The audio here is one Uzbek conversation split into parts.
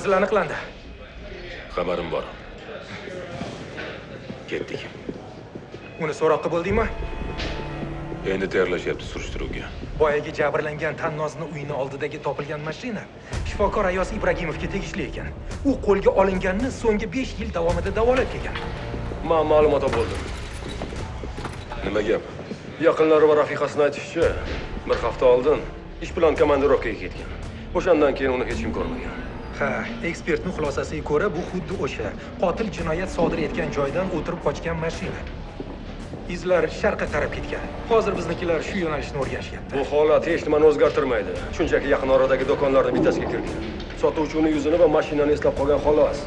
manzil aniqlandi xabarim bor ketdik uni so'roqqa bo'ldingmi endi tayyorlashyapti surishtiruvga. Boyagi jabrlangan tannozni uyini oldidagi topilgan mashina shifokor ayos ibragimovga tegishli ekan. U qo'lga olinganni so'nggi 5 yil davomida davolab kelgan man ma'lumot oldim nima gap? Yaqinlari va rafiqasini aytishicha bir hafta oldin ish bilan komandirovkaga ketgan. O'shandan keyin uni hech kim ko'rmagan ha ekspertning xulosasiga ko'ra bu xuddi o'sha. Qotil jinoyat sodir etgan joydan o'tirib qochgan mashina. Izlar sharqqa qarab ketgan. Hozir biznikilar shu yo'nalishni o'rganishyapti. Bu holat hech nimani o'zgartirmaydi. Shunchaki yaqin oradagi do'konlardan bittasiga kirgan sotuvchi uni yuzini va mashinani eslab qolgan xolos.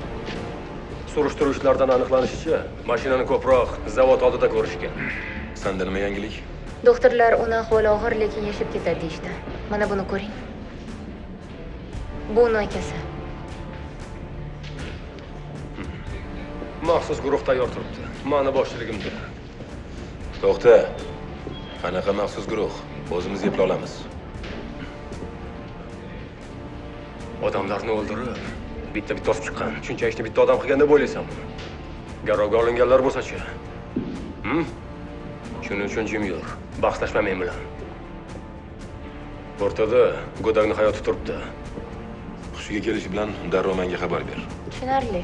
Surishtiruv ishlaridan aniqlanishicha mashinani ko'proq zavod oldida ko'rishgan. Sanda nima yangilik? Doktorlar uni ahvoli og'ir, lekin yashab ketadi deyishdi. Mana buni ko'ring. Bu uni akasi. Maxsus guruh tayyor turibdi. Mani boshchiligimda. To'xta. Qanaqa maxsus guruh? O'zimiz eplay olamiz. Odamlarni o'ldirib bitta bitta osib chiqqan. Shuncha ishni bitta odam qilgan deb o'ylaysanmi garovga olinganlar bo'lsachi? Hm? shuning uchun jim yur bahslashma men bilan. O'rtada go'dakni hayoti turibdi. Hushiga kelishi bilan darrov menga xabar ber. Tushunarli.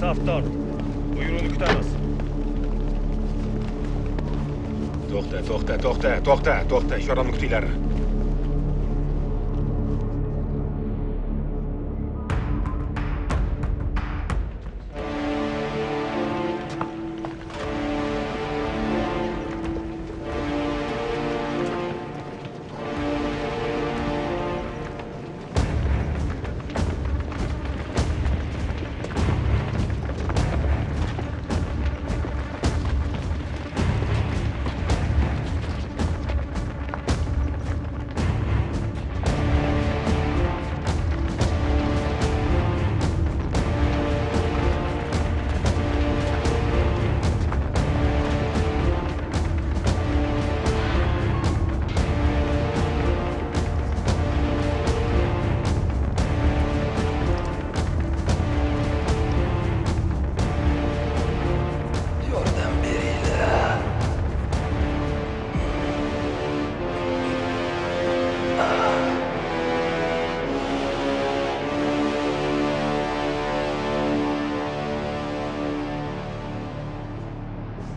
Safdor, safdor. Buyruğunu kutamiz. to'xta to'xta to'xta to'xta to'xta ishorani kutinglar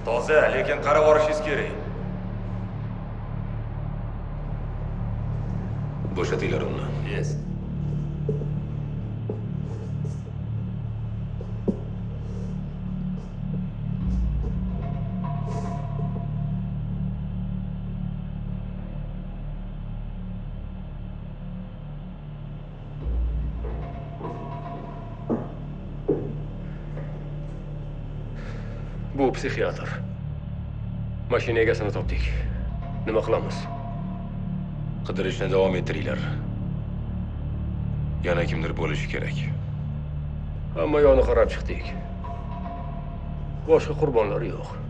toza lekin qarab orishingiz kerak. Bo'shatinglar uni. Yes psixiatr mashina egasini topdik. Nima qilamiz? Qidirishni davom ettiringlar. Yana kimdir bo'lishi kerak. Hamma yoqni qarab chiqdik. Boshqa qurbonlar yo'q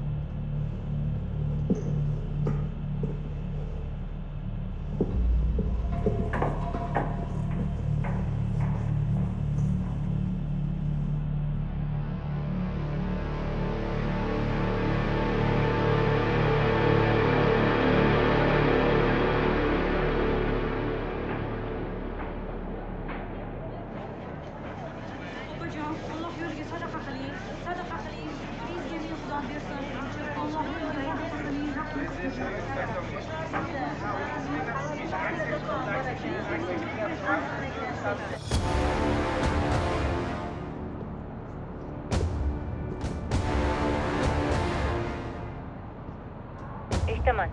eshitaman.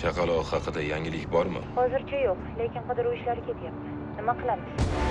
Chaqaloq haqida yangilik bormi? Hozircha yo'q lekin qidiruv ishlari ketyapti. Nima qilamiz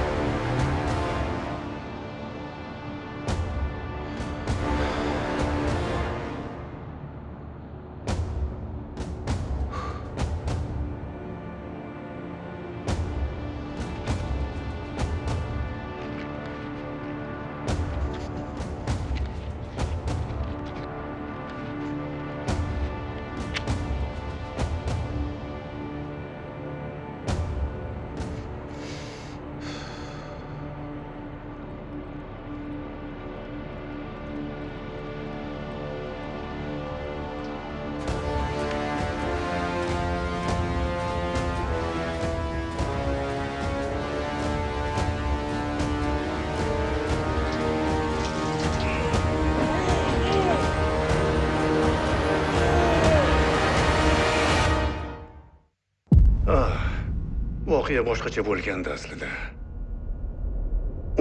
voqea boshqacha bo'lgandi aslida.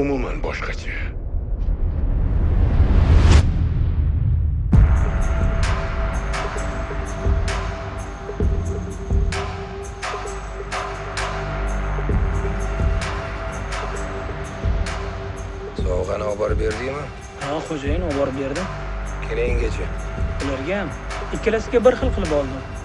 Umuman boshqacha. Sovg'ani olib borib berdingmi? Ha xo'jayin olib borib berdim. Kelinggacha. Ularga ham ikkalasiga bir xil qilib oldim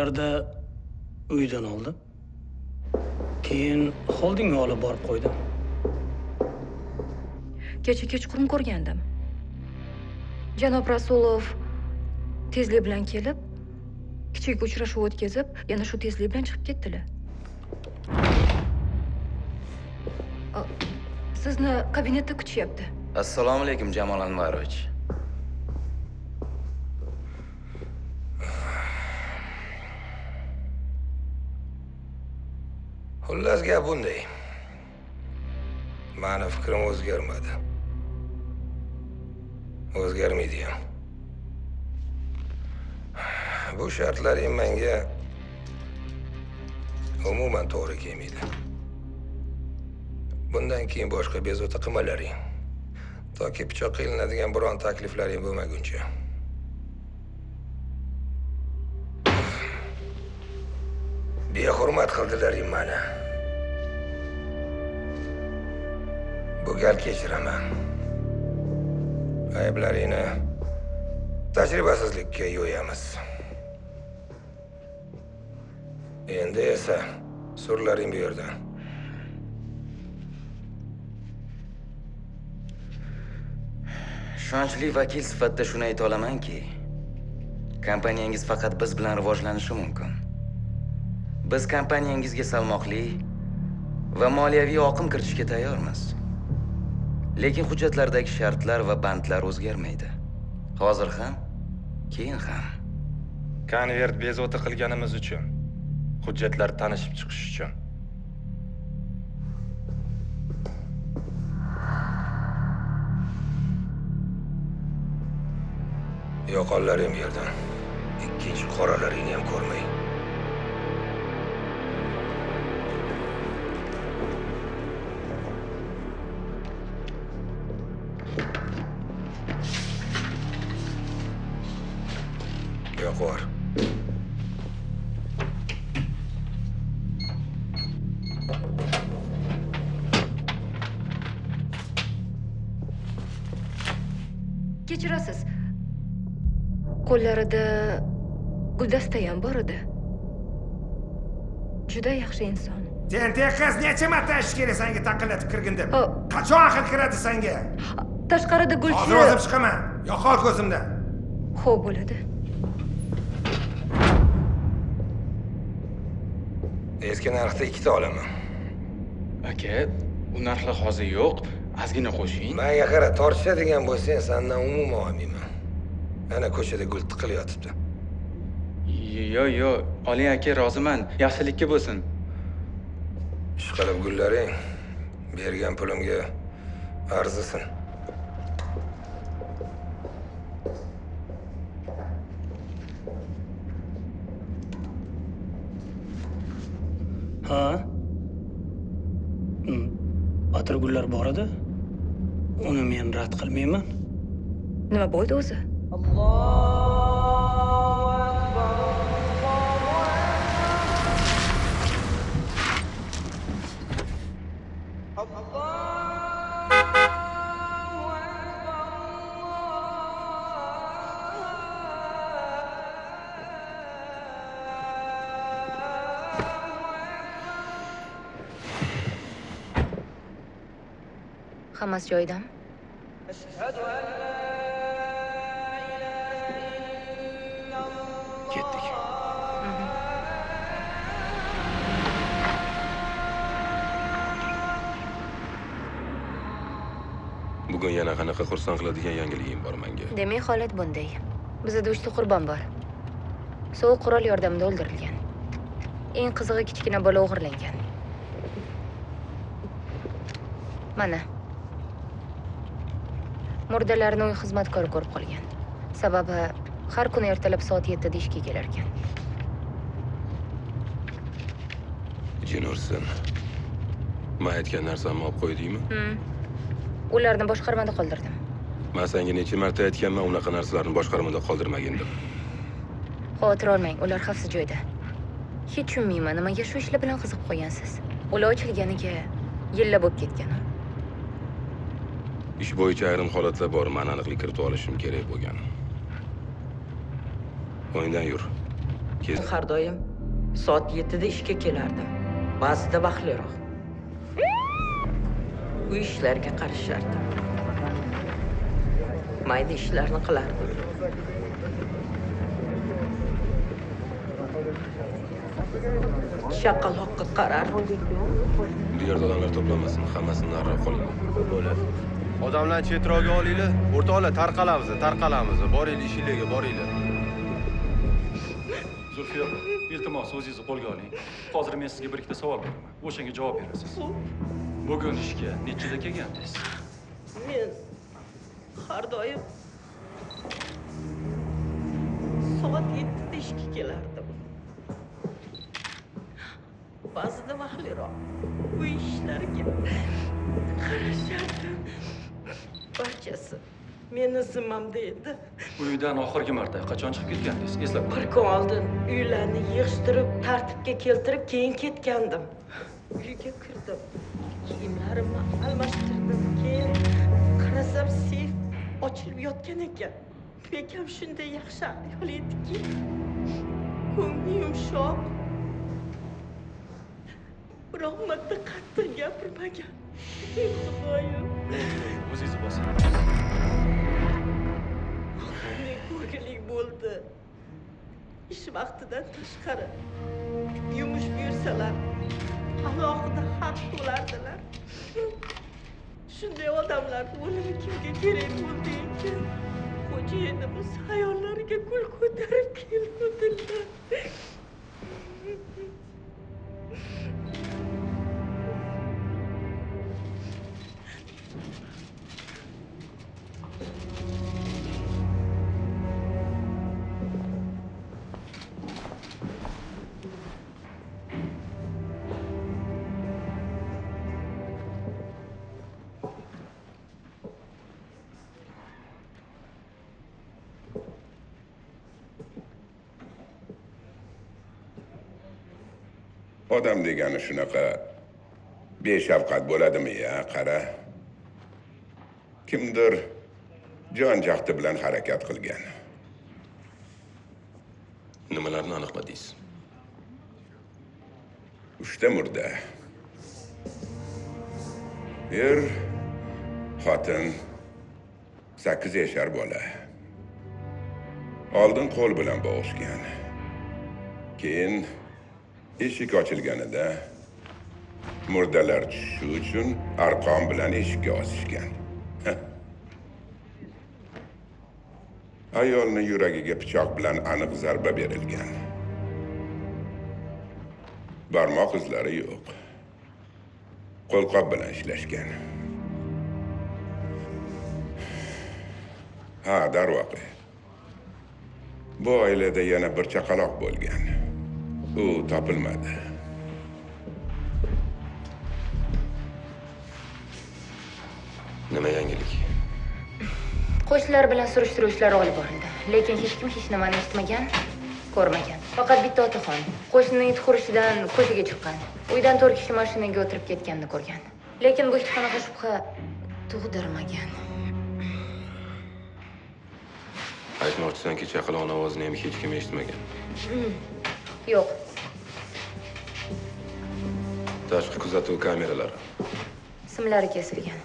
oltilarda uydan oldim. Keyin xoldingga olib borib qo'ydim. Kecha kechqurun ko'rgandim. Janob rasulov tezlik bilan kelib kichik uchrashuv o'tkazib yana shu tezlik bilan chiqib ketdilar. Sizni kabinetda kutishyapti. Assalomu alaykum jamol anvarovich xullas gap bunday. Mani fikrim o'zgarmadi. O'zgarmaydi ham. Bu shartlaring menga umuman to'g'ri kelmaydi. Bundan keyin boshqa bezovta qilmalaring toki pichoqqa ilinadigan biron takliflaring bo'lmaguncha. Behurmat qildilaring mani gal kechiraman ayblaringni tajribasizlikka yo'yamiz endi esa surlaring bu yerdan ishonchli vakil sifatida shuni ayta olamanki kompaniyangiz faqat biz bilan rivojlanishi mumkin. Biz kompaniyangizga salmoqli va moliyaviy oqim kiritishga tayyormiz. Lekin hujjatlardagi shartlar va bandlar o'zgarmaydi. Hozir ham, keyin ham. Konvert bezovta qilganimiz uchun. Hujjatlar tanishib chiqish uchun. Yo'qollaring bu yerdan. Ikkinchi qoralaringni ham ko'rmay. Guldastayam bor edi. Juda yaxshi inson. tentak qiz necha marta ichkari sanga taqillatib kirgindim Ho. qachon aql kiradi sanga Tashqarida hozir gulchi. o'zim chiqaman yo'qol ko'zimdan Xo'p bo'ladi. Eski narxda ikkita olaman. aka u narxlar hozir yo'q ozgina qo'shing Menga qara, tortishadigan bo'lsang, sendan umuman olmayman. Ana ko'chada gul tiqilib yotibdi. Yo yo oling aka roziman yaxshilikka bo'lsin Ishqilib gullaring bergan pulimga arzisin. Ha? Hmm. Atirgullar bor edi. Uni men rad qilmayman. Nima bo'ldi o'zi? Hammasi joyidami? ketdik Bugun yana qanaqa xursand qiladigan yangiligim bor menga. Demak, holat bunday. Bizda uchta qurbon bor. Sovuq qurol yordamida o'ldirilgan. Eng qizig'i kichkina bola o'g'irlangan. Mana. Murdalarni uy xizmatkori ko'rib qolgan. Sababi har kuni ertalab soat 7 da ishga kelar ekan. Jin ursin. Men aytgan narsamni olib qo'ydingmi? Ularni boshqarmada qoldirdim. Men senga necha marta aytganman, unaqa narsalarni boshqarmada qoldirmagin deb. Xavotir olmang, ular xavfsiz joyda. Hech tushunmayman, nimaga shu ishlar bilan qiziqib qolgansiz? Ular ochilganiga yillar bo'lib ketgan. Ish bo'yicha ayrim holatlar bor, men aniqlik kiritib olishim kerak bo'lgan. O'yindan yur. Kez har doim soat 7 da ishga kelardim ba'zida vaqtliroq uy ishlariga qarashardim mayda ishlarni qilardim chaqaloqqa qarardim bu yerda odamlar to'planmasin, hammasini nariroq qoling. Bo'ladi. Odamlarni chetroqga olinglar. O'rtoqlar tarqalamiz, tarqalamiz. Boringlar ishinglarga, boringlar. Zulfiya, iltimos o'zingizni qo'lga oling. Hozir men sizga bir ikkita savol beraman. O'shanga javob berasiz. Bugun ishga nechida kelgandingiz? men har doim soat 7 da ishga kelardim ba'zida vaqtliroq uy ishlariga qarashardim barchasi meni zimmamda edi Uydan oxirgi marta qachon chiqib ketgandingiz? Eslab bir kun oldin uylarni yig'ishtirib tartibga keltirib keyin ketgandim. Uyga kirdim kiyimlarimni almashtirdim keyin qarasam seyf ochilib yotgan ekan. Bekam shunday yaxshi ayol ediki ko'ngli yumshoq. Biroq marta qattiq gapirmagan o'zingizni bosing. ne ko'rgilik bo'ldi ish vaqtidan tashqari yumush buyursalar alohida haq to'lardilar shunday odamlarni o'limi kimga kerak bo'ldi ekan xo'jayinimiz hayollariga gul ko'tarib keluvdilar odam degani shunaqa beshafqat bo'ladimi ya qara? Kimdir jon jahdi bilan harakat qilgan. Nimalarni aniqladingiz uchta murda. Er xotin sakkiz yashar bola. Oldin qo'l bilan bo'g'ishgan keyin eshik ochilganida murdalar tushishi uchun arqon bilan eshikka osishgan. Ayolni yuragiga pichoq bilan aniq zarba berilgan. Barmoq izlari yo'q. Qo'lqop bilan ishlashgan. Ha darvoqe. Bu oilada yana bir chaqaloq bo'lgan. U topilmadi nima yangilik qo'shnilar bilan surishtiruv ishlari olib borildi. Lekin hech kim hech nimani eshitmagan ko'rmagan. Faqat bitta otaxon. Qo'shnining it hurishidan ko'chaga chiqqan. Uydan to'rt kishi mashinaga o'tirib ketganini ko'rgan. Lekin bu hech qanaqa shubha tug'dirmagan. Aytmoqchisanki chaqaloqni ovozini ham hech kim eshitmagan. Hmm, yo'q. Tashqi kuzatuv kameralari. Simlari kesilgan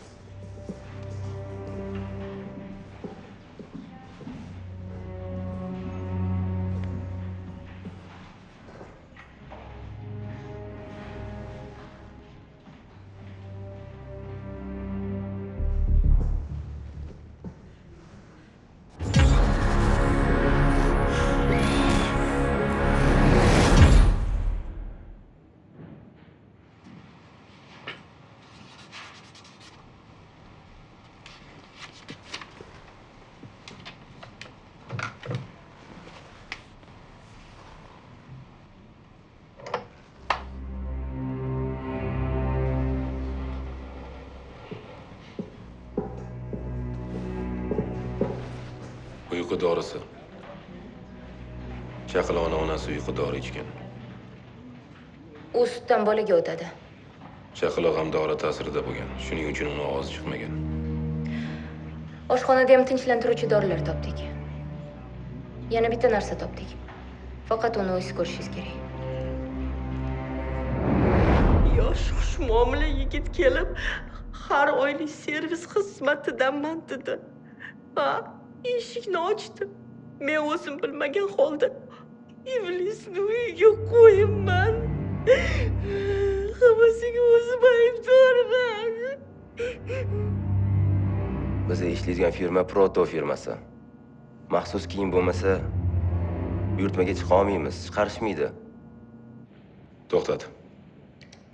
dorisi chaqaloqni onasi uyqu dori ichgan. U sutdan bolaga o'tadi. Chaqaloq ham dori ta'sirida bo'lgan. Shuning uchun uni ovozi chiqmagan. Oshxonada ham tinchlantiruvchi dorilar topdik. Yana bitta narsa topdik. Faqat uni o'zingiz ko'rishingiz kerak. Yosh xushmuomala yigit kelib har oylik servis xizmatidaman dedi va eshikni ochdi men o'zim bilmagan holda iblisni uyiga qo'yibman hammasiga o'zim aybdorman. Biz ishlaydigan firma Proto firmasi. Maxsus kiyim bo'lmasa, buyurtmaga chiqa olmaymiz, chiqarishmaydi. to'xtat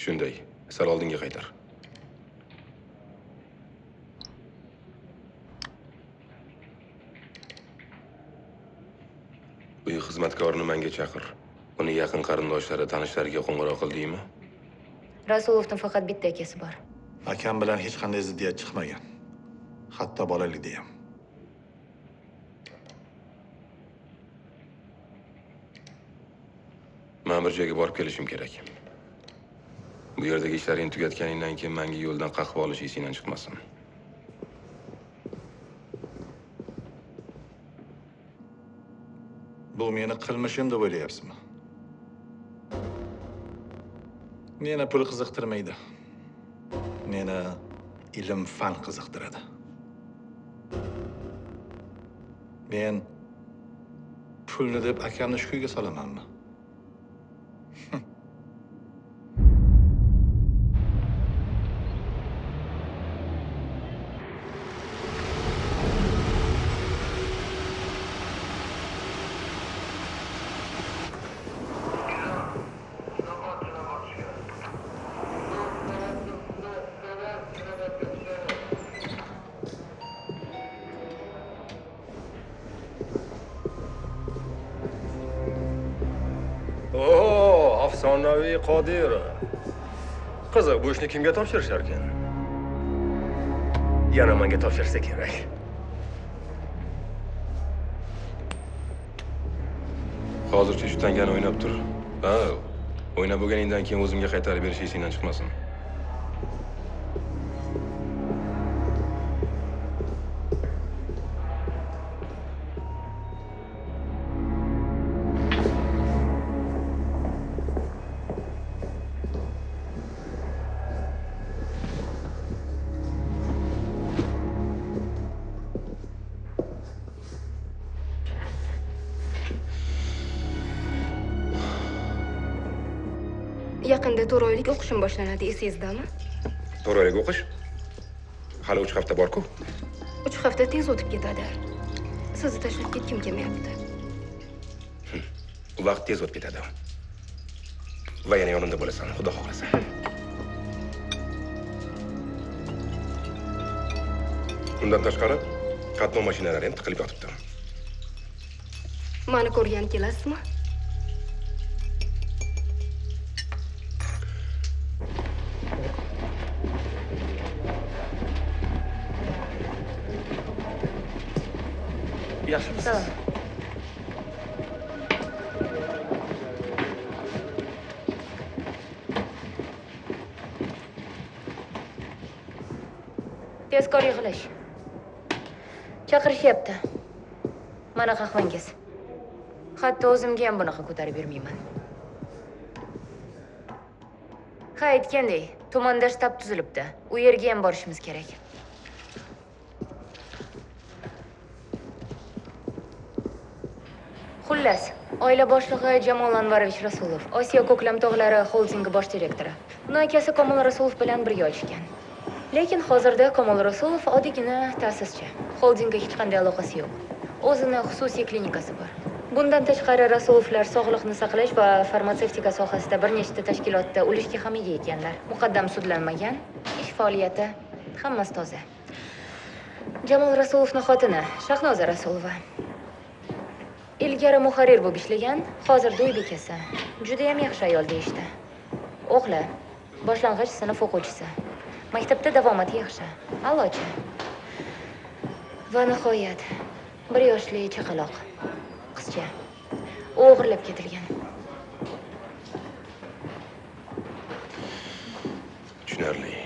shunday sal oldinga qaytar uy xizmatkorini menga chaqir. Uni yaqin qarindoshlari tanishlariga qo'ng'iroq qildingmi rasulovni faqat bitta akasi bor. Akam bilan hech qanday ziddiyat chiqmagan. Hatto bolalikda ham man bir joyga borib kelishim kerak. Bu yerdagi ishlaringni tugatganingdan keyin menga yo'ldan qahva olish esingdan chiqmasin bu meni qilmishim deb o'ylayapsizmi? Meni pul qiziqtirmaydi. Meni ilm fan qiziqtiradi. Men pulni deb akamni shu kuyga solamanmi? Qodirov qiziq bu ishni kimga topshirishar ekan yana menga topshirsa kerak. Hozircha shu tangani o'ynab tur. Ha o'ynab bo'lganingdan keyin o'zimga qaytarib berish esingdan chiqmasin. Yaqinda to'rt oylik o'qishim boshlanadi esingizdami? To'rt oylik o'qish? Hali uch hafta borku. Uch hafta tez o'tib ketadi. Sizni tashlab ketgim kelmayapti. Vaqt tez o'tib ketadi. Va yana yonimda bo'lasan xudo xohlasa. Undan tashqari qatnov mashinalari ham tiqilib yotibdi. Mani ko'rgani kelasizmi 없어. tezkor yig'ilish chaqirishyapti mana qahvangiz hatto o'zimga ham bunaqa ko'tarib bermayman ha aytgandek tumanda shtab tuzilibdi u yerga ham borishimiz kerak xullas. Oila boshlig'i jamol anvarovich rasulov osiyo ko'klam tog'lari xoldingi bosh direktori. Uni akasi komil rasulov bilan birga ochgan lekin hozirda komil rasulov oddiygina ta'sischi. Xoldingga hech qanday aloqasi yo'q. O'zini xususiy klinikasi bor. Bundan tashqari rasulovlar sog'liqni saqlash va farmatsevtika sohasida bir nechta tashkilotda ulushga ham ega ekanlar. Muqaddam sudlanmagan ish faoliyati hammasi toza. Jamol rasulovni xotini shahnoza rasulova. Ilgari muharrir bo'lib ishlagan hozir uy bekasi. Judayam yaxshi ayol deyishdi. O'g'li boshlang'ich sinf o'quvchisi. Maktabda davomati yaxshi. Allochi. Va nihoyat bir yoshli chaqaloq qizcha. U o'g'irlab ketilgan. Tushunarli.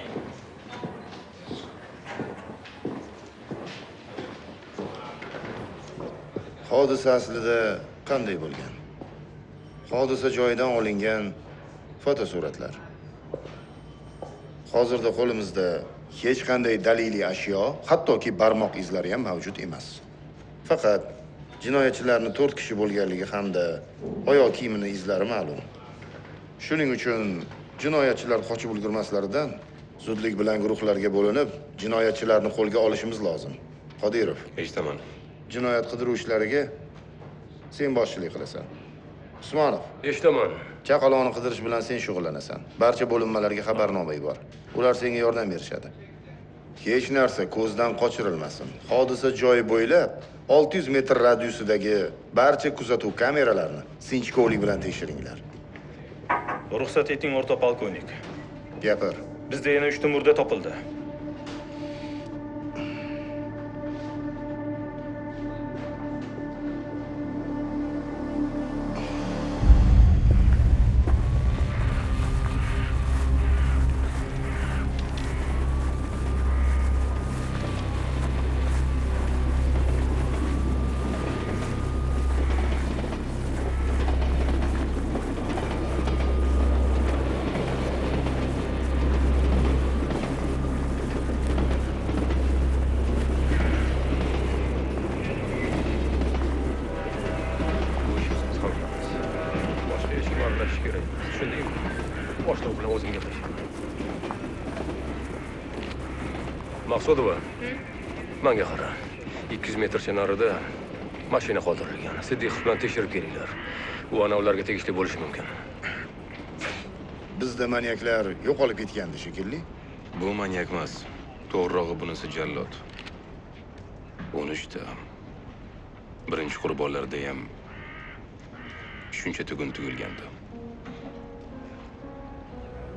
Hodisa aslida qanday bo'lgan? Hodisa joyidan olingan fotosuratlar. Hozirda qo'limizda hech qanday daliliy ashyo hattoki barmoq izlari ham mavjud emas. Faqat jinoyatchilarni to'rt kishi bo'lganligi hamda oyoq kiyimini izlari ma'lum. Shuning uchun jinoyatchilar qochib ulgurmaslaridan zudlik bilan guruhlarga bo'linib jinoyatchilarni qo'lga olishimiz lozim. Qodirov. Eshitaman. Jinoyat qidiruv ishlariga sen boshchilik qilasan. Usmonov. Eshitaman. Chaqaloqni qidirish bilan sen shug'ullanasan. Barcha bo'linmalarga xabarnoma yubor ular senga yordam berishadi. Hech narsa ko'zdan qochirilmasin. Hodisa joyi bo'ylab 600 metr radiusidagi barcha kuzatuv kameralarini sinchkovlik bilan tekshiringlar. Ruxsat eting o'rta polkovnik. Gapir. Bizda yana uchta murda topildi maqsudova manga qara. Ikki yuz metrcha narida mashina qoldirilgan. Siddiqov bilan tekshirib kelinglar. U ana ularga tegishli bo'lishi mumkin. Bizda manyaklar yo'qolib ketgandi shekilli. Bu manyak emas. To'g'rirog'i bunisi jallod. O'n uchta. Birinchi qurbonlarda ham shuncha tugun tugilgandi.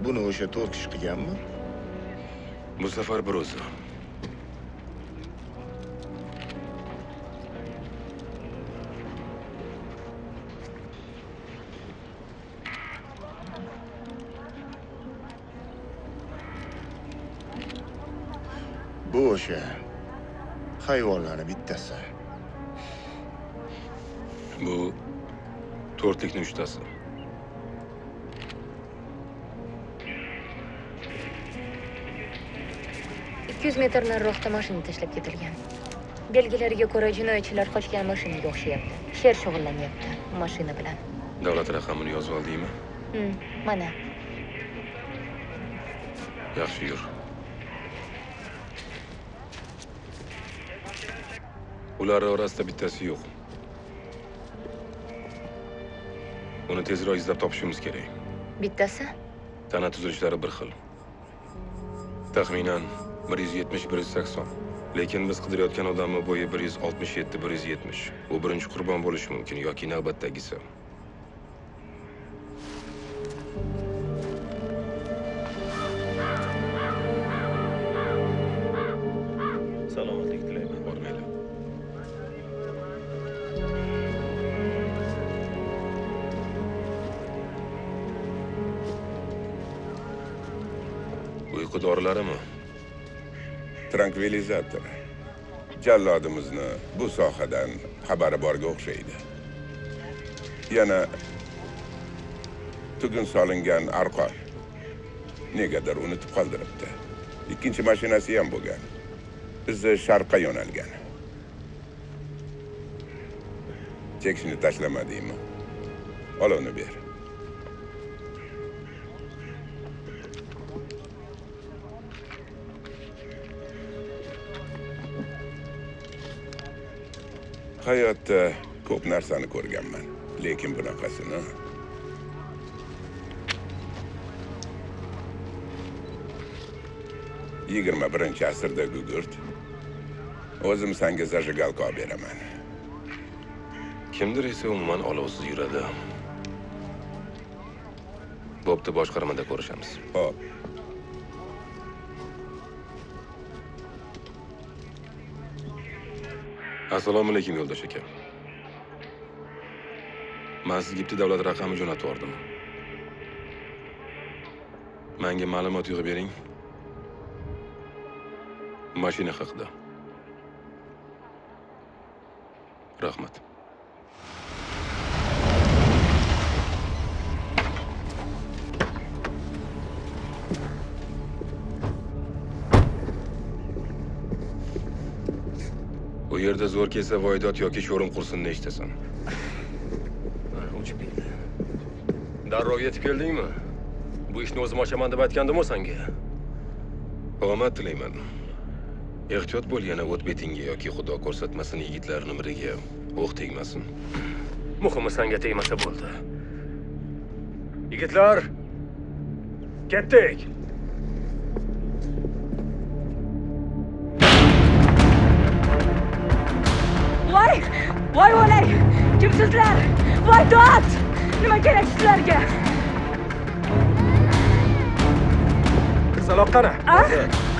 Buni o'sha to'rt kishi qilganmi Bu safar bir o'zi. O'sha hayvonlarni bittasi Bu to'rtlikni uchtasi. ikki yuz metr nariroqda mashina tashlab ketilgan belgilariga ko'ra jinoyatchilar qochgan mashinaga o'xshayapti sher shug'ullanyapti mashina bilan Davlat raqamini yozib oldingmi? Mana Yaxshi yur. Ular orasida bittasi yo'q. Uni tezroq izlab topishimiz kerak. bittasi Tana tuzilishlari bir xil. Taxminan 170-180. Lekin biz qidirayotgan odamni bo'yi 167-170. U birinchi qurbon bo'lishi mumkin yoki navbatdagisi. Dorilarimi? Trankvilizator. Jallodimizni bu sohadan xabari borga o'xshaydi. Yana tugun solingan arqon. Negadir unutib qoldiribdi. Ikkinchi mashinasi ham bo'lgan. Izi sharqqa yo'nalgan. Chekishni tashlamadingmi? Olovni ber. Hayotda ko'p narsani ko'rganman, lekin bunaqasini yigirma birinchi asrda gugurt o'zim senga zajigalka olib beraman Kimdir esa umuman olovsiz yuradi. Bo'pti, boshqarmada ko'rishamiz. Hop. Assalomu alaykum yo'ldosh aka. man sizga bitta davlat raqami jo'natib yubordim. Menga ma'lumot yig'ib bering. Mashina haqida. Rahmat. Yerda zo'r kelsa voydot yoki sho'rim qursinni eshitasan. Uchib keldi. Darrov yetib keldingmi? Bu ishni o'zim ochaman deb aytgandim-ku senga. Omad tilayman. Ehtiyot bo'l yana o't betingga yoki xudo ko'rsatmasin yigitlarning biriga o'q tegmasin. Muhimi senga tegmasa bo'ldi. Yigitlar, ketdik. Voy voy o'lay kimsizlar voy dod nima kerak sizlarga qizaloq qani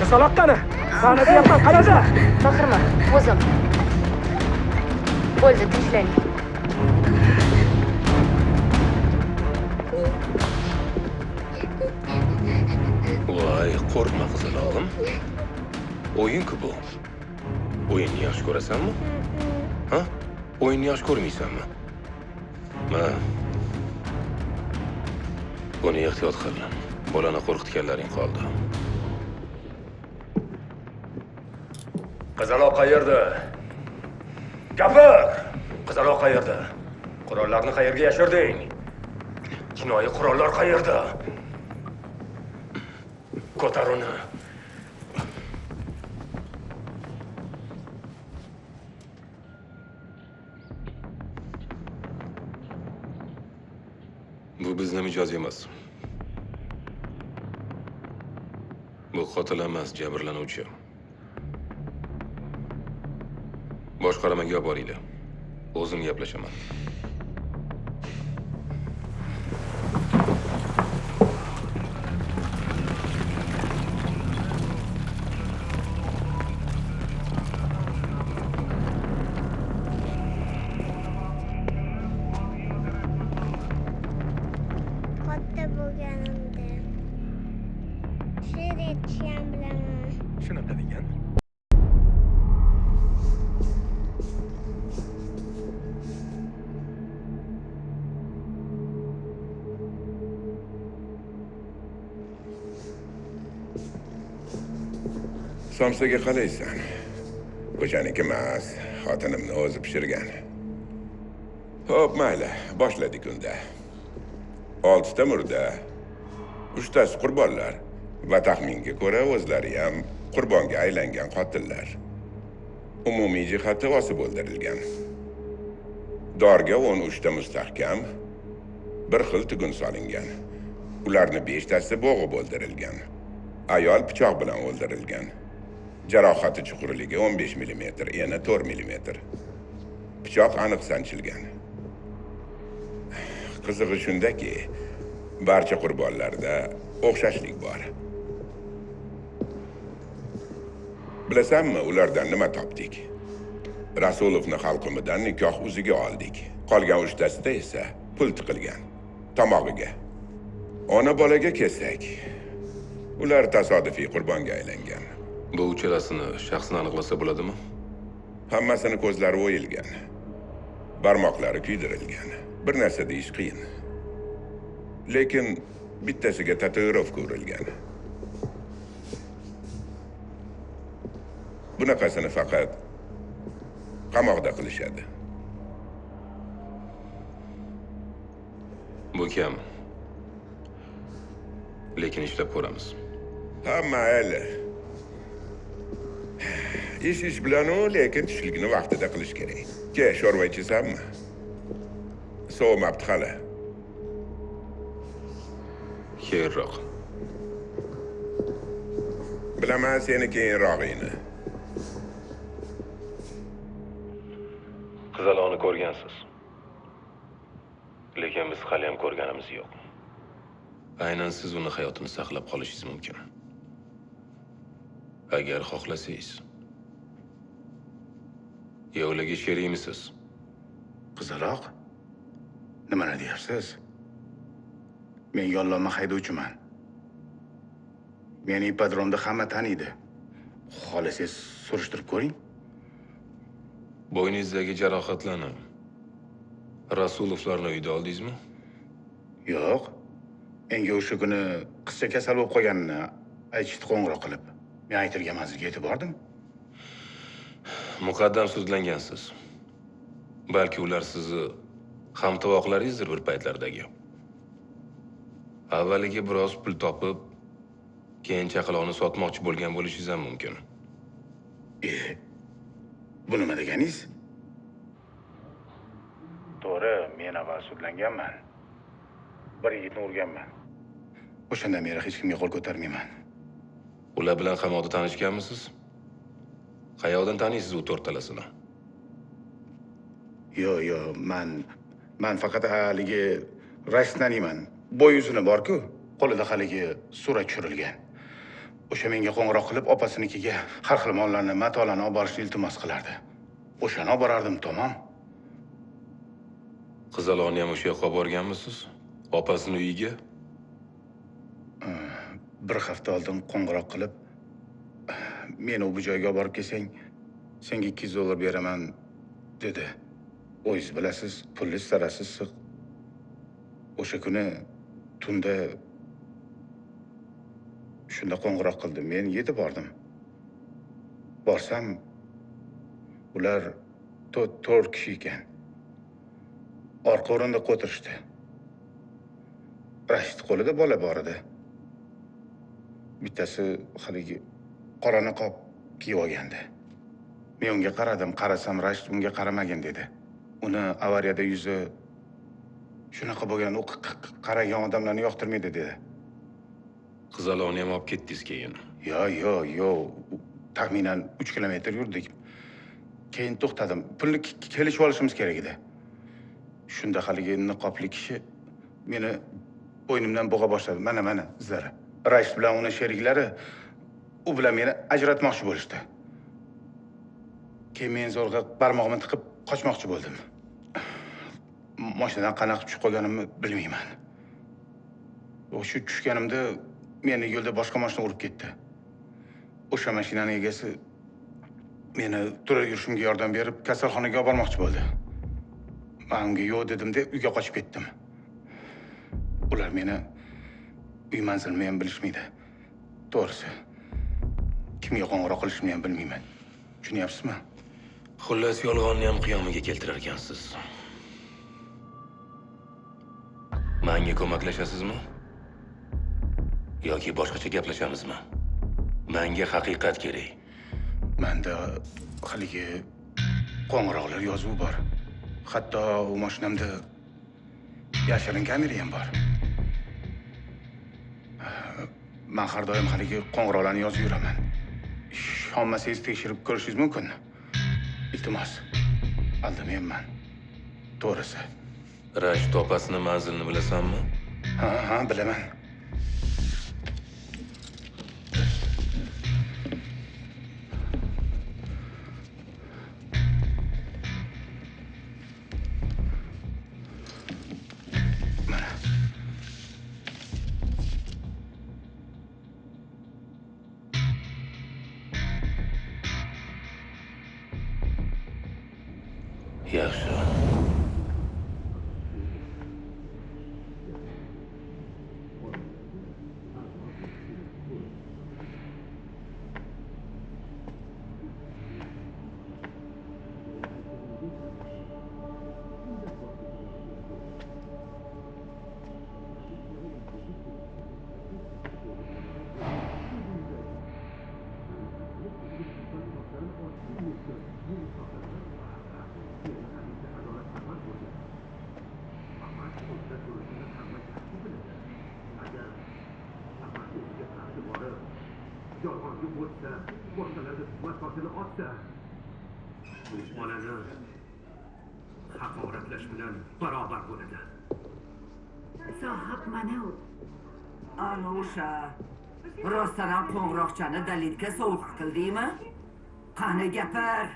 qizaloq qani mana deyapman qanaqa baqirma o'zim bo'ldi tinchlang Voy, qo'rqma qizalog'im. O'yin-ku bu. O'yinni yaxshi ko'rasanmi? Ha? O'yinni yaxshi ko'rmaysanmi? Ma. Buni ehtiyot qil. Bolani qo'rqitganlaring qoldi. Qizaloq qayerda? Gapir! Qizaloq qayerda? Qurollarni qayerga yashirding? Jinoiy qurollar qayerda? Ko'tar uni. Mijoz emas. Bu qotil emas, jabrlanuvchi. Boshqarmaga olib boringlar. O'zim gaplashaman. Somsaga qalaysan o'shaniki emas xotinimni o'zi pishirgan. Ho'p mayli boshladik unda. Oltita murda uchtasi qurbonlar va taxminga ko'ra o'zlari ham qurbonga aylangan qotillar. Umumiy jihati osib o'ldirilgan. Dorga o'n uchta mustahkam bir xil tugun solingan. Ularni beshtasi bo'g'ib o'ldirilgan. Ayol pichoq bilan o'ldirilgan. Jarohati chuqurligi 15 mm eni 4 mm pichoq aniq sanchilgan. Qizig'i shundaki barcha qurbonlarda o'xshashlik bor. Bilasanmi ulardan nima topdik? Rasulovni xalqimidan nikoh uziga oldik. Qolgan uchtasida esa pul tiqilgan. Tomog'iga. Ona bolaga kelsak ular tasodifiy qurbonga aylangan. Bu uchalasini shaxsini aniqlasa bo'ladimi? Hammasini ko'zlari o'yilgan. Barmoqlari kuydirilgan. Bir narsa deyish qiyin. Lekin bittasiga tatuirovka urilgan bunaqasini faqat qamoqda qilishadi. Bu kam. Lekin ishlab ko'ramiz. Ha mayli ish ish bilanu lekin tushlikni vaqtida qilish kerak. Ke sho'rva ichasanmi sovimabdi hali keyinroq. Bilaman seni keyinrog'ingni qizalog'ini ko'rgansiz. Lekin biz hali ham ko'rganimiz yo'q. Aynan siz uni hayotini saqlab qolishingiz mumkin agar xohlasangiz. Yovlaga sherikmisiz qizaloq nimani deyapsiz? Men yollanma haydovchiman. Meni ipodromda hamma taniydi. Xohlasangiz surishtirib ko'ring. Bo'yningizdagi jarohatlarni rasulovlarni uyida oldingizmi? Yo'q. Menga o'sha kuni qizcha kasal bo'lib qolganini aytishdi qo'ng'iroq qilib men aytilgan manzilga yetib bordim muqaddam sudlangansiz balki ular sizni hamtovoqlaringizdir bir paytlardagi. Avvaliga biroz pul topib keyin chaqaloqni sotmoqchi bo'lgan bo'lishingiz ham mumkin. E bu nima deganingiz? To'g'ri men avval sudlanganman. Bir yigitni urganman. O'shandan beri hech kimga qo'l ko'tarmayman ular bilan qamoqda tanishganmisiz? Qayoqdan taniysiz u to'rttalasini? Yo'q yo'q man man faqat haligi raisni taniyman bo'y uzuni borku qo'lida haligi surat tushirilgan. O'sha menga qo'ng'iroq qilib opasinikiga har xil mollarni matolarni olib borishni iltimos qilardi. O'shani olib borardim tamom. Qizaloqni ham o'sha yoqqa olib borganmisiz? Opasini uyiga bir hafta oldin qo'ng'iroq qilib. Meni bu joyga olib borib kelsang senga ikki yuz dollar beraman dedi. O'zingiz bilasiz pulni istarasiz siq. O'sha kuni tunda shunda qo'ng'iroq qildi men yetib bordim. Borsam ular to'rt kishi ekan. Orqa o'rindiqqa o'tirishdi rashid qo'lida bola bor edi bittasi haligi qora niqob kiyib olgandi. Men unga qaradim qarasam rashid unga qaramagin dedi. Uni avariyada yuzi shunaqa bo'lgan u qaragan odamlarni yoqtirmaydi dedi. Qizaloqni ham olib ketdingiz keyin? Yo yo yo taxminan uch kilometr yurdik. Keyin to'xtadim. Pulni ke- ke- kelishib olishimiz kerak edi. Shunda haligi niqobli kishi meni bo'ynimdan bo'g'a boshladi. Mana mana izlari rashid bilan uni sheriklari u bilan meni ajratmoqchi bo'lishdi. Keyin men zo'rg'a barmog'imni tiqib qochmoqchi bo'ldim. Moshinadan qanaqa tushib qolganimni bilmayman. O'sha tushganimda meni yo'lda boshqa mashina urib ketdi. O'sha mashinani egasi meni turar yurishimga yordam berib kasalxonaga olib bormoqchi bo'ldi. Man unga yo'q dedimda uyga qochib ketdim. Ular meni uy manzilimni ham bilishmaydi to'g'risi kimga qo'ng'iroq qilishimni ham bilmayman tushunyapsizmi Xullas, yolg'onni ham qiyomiga keltirar ekansiz. Menga ko'maklashasizmi? Yoki boshqacha gaplashamizmi? Menga haqiqat kerak. manda haligi qo'ng'iroqlar yozuvi bor hatto u mashinamda yashirin kamera ham bor man har doim haligi qo'ng'iroqlarni yozib yuraman. Ishonmasangiz tekshirib ko'rishingiz mumkin. Iltimos aldamayapman to'g'risi. Rashid opasini manzilini bilasanmi? ha ha bilaman toshini otsa mehmonani haqoratlash bilan barobar bo'ladi. Sohib mana u. Ana o'sha. Rostdan ham qo'ng'iroqchani dalilga sovuq qildingmi qani gapir?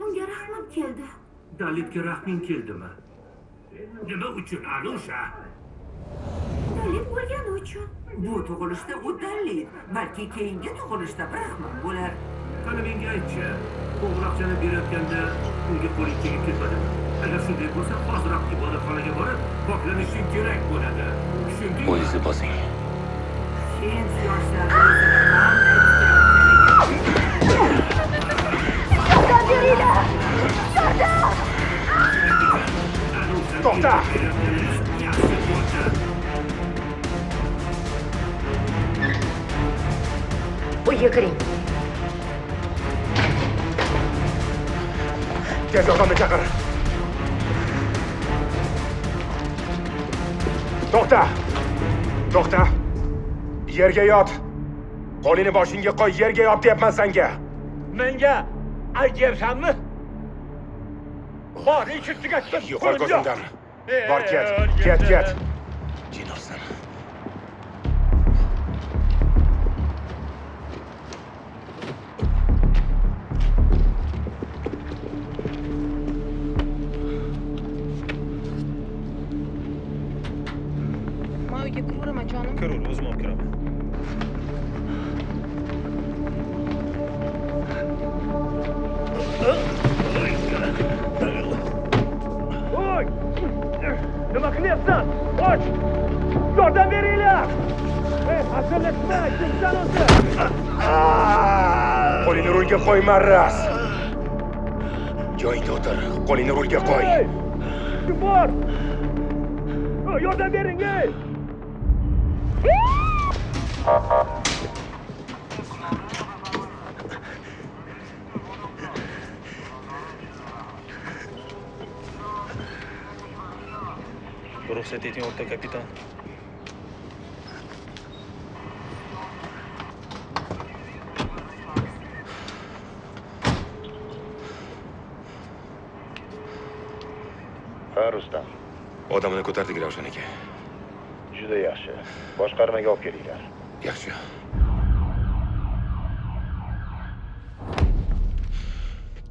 Unga rahmim keldi. Dalitga rahming keldimi? Nima uchun ana dalil bo'lgani uchun. Bu tug'ilishda dalil balki keyingi tug'ilishda brahman bo'lar. Qani menga aytchi qo'ng'iroqchani berayotganda unga qo'ling tegib ketmadimi agar shunday bo'lsa hoziroq ibodatxonaga borib poklanishing kerak bo'ladi. Tushundingmi O'zingizni bosing. sen beringlar! to'xta Kiring. Tez yordamni chaqir. To'xta. To'xta. Yerga yot. Qo'lini boshingga qo'y, yerga yot deyapman senga. menga aytyapsanmi bor ish ustiga chiqib Yo'qol ko'zimdan. Bor ket, ket, ket. Jinorsan. Marras. Joyingda o'tir. Qo'lini rulga qo'y. Ey! Kim bor? Oy, Yordam bering, ey! Ruxsat eting, o'rta kapitan. ha rustam Odamni ko'tardik Ravshan aka. juda yaxshi boshqarmaga olib kelinglar Yaxshi.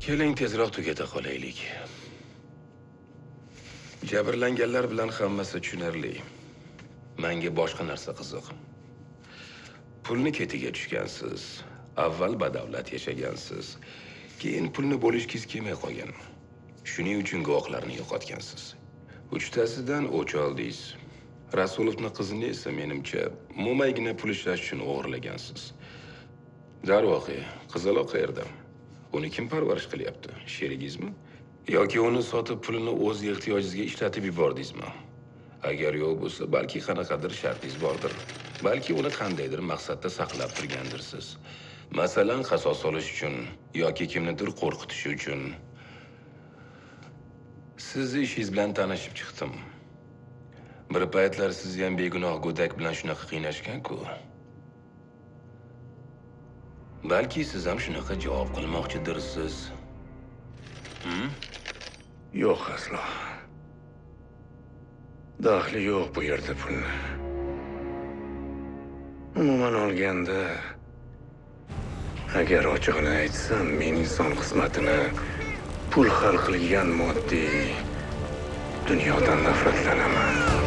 Keling tezroq tugata qolaylik. Jabrlanganlar bilan hammasi tushunarli. Menga boshqa narsa qiziq. Pulni ketiga tushgansiz. Avval badavlat yashagansiz. Keyin pulni bo'lishgingiz kelmay qolgan. Shuning uchun guvohlarni yo'qotgansiz. Uchtasidan o'ch oldingiz. Rasulovning qizini esa menimcha mo'maygina pul ishlash uchun o'g'irlagansiz. Darvoqe, qizaloq qayerda? Uni kim parvarish qilyapti? Sherigingizmi? Yoki uni sotib pulini o'z ehtiyojingizga ishlatib yubordingizmi? Agar yo'q bo'lsa, balki qanaqadir shartingiz bordir. Balki uni qandaydir maqsadda saqlab turgandirsiz. Masalan, qasos olish uchun yoki kimnidir qo'rqitish uchun. Sizni ishingiz bilan tanishib chiqdim. Bir paytlar sizni ham begunoh go'dak bilan shunaqa qiynashgan-ku. Balki siz ham shunaqa javob qilmoqchidirsiz. Hmm? yo'q aslo daxli yo'q bu yerda pulni umuman olganda agar ochig'ini aytsam men inson qismatini pul hal qilgan moddiy dunyodan nafratlanaman.